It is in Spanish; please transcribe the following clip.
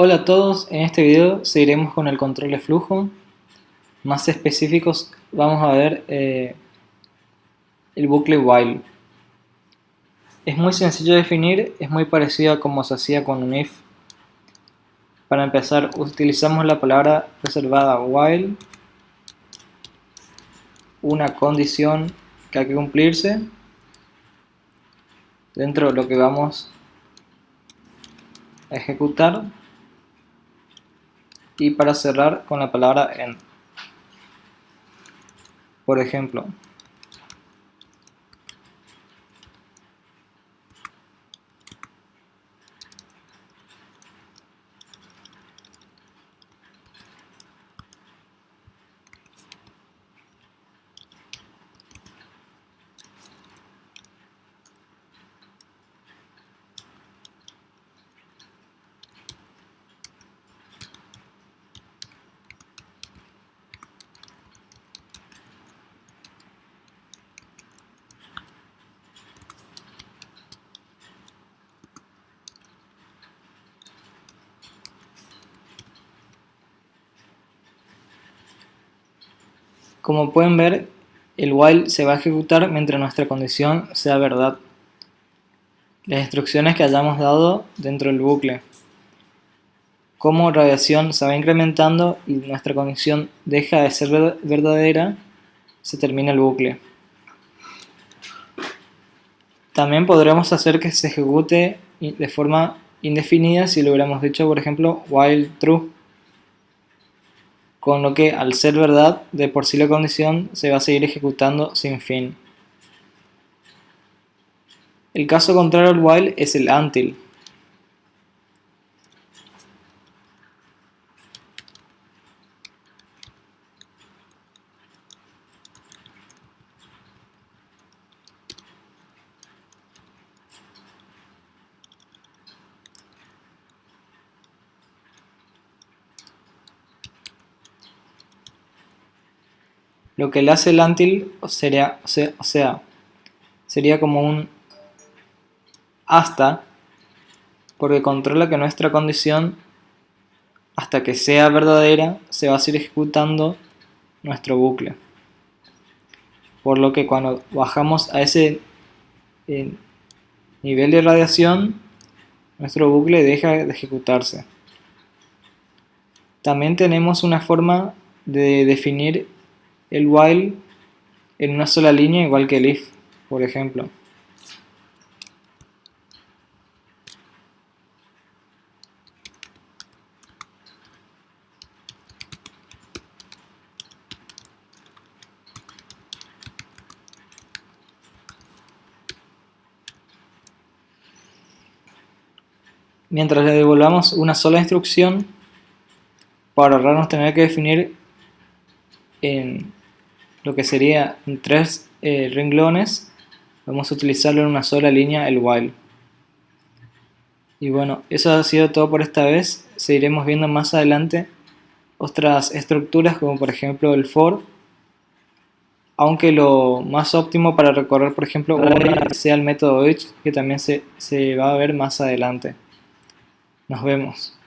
Hola a todos, en este video seguiremos con el control de flujo. Más específicos vamos a ver eh, el bucle while. Es muy sencillo de definir, es muy parecido a como se hacía con un if. Para empezar utilizamos la palabra reservada while, una condición que hay que cumplirse dentro de lo que vamos a ejecutar y para cerrar con la palabra en. Por ejemplo, Como pueden ver, el while se va a ejecutar mientras nuestra condición sea verdad. Las instrucciones que hayamos dado dentro del bucle. Como radiación se va incrementando y nuestra condición deja de ser verdadera, se termina el bucle. También podremos hacer que se ejecute de forma indefinida si lo hubiéramos dicho, por ejemplo, while true con lo que al ser verdad de por sí la condición se va a seguir ejecutando sin fin. El caso contrario al while es el until. Lo que le hace el until sería, o sea, sería como un hasta, porque controla que nuestra condición, hasta que sea verdadera, se va a seguir ejecutando nuestro bucle. Por lo que cuando bajamos a ese eh, nivel de radiación, nuestro bucle deja de ejecutarse. También tenemos una forma de definir el while en una sola línea igual que el if, por ejemplo. Mientras le devolvamos una sola instrucción, para ahorrarnos tener que definir en lo que sería en tres eh, renglones, vamos a utilizarlo en una sola línea el while. Y bueno, eso ha sido todo por esta vez. Seguiremos viendo más adelante otras estructuras como por ejemplo el for. Aunque lo más óptimo para recorrer por ejemplo sea el método each que también se, se va a ver más adelante. Nos vemos.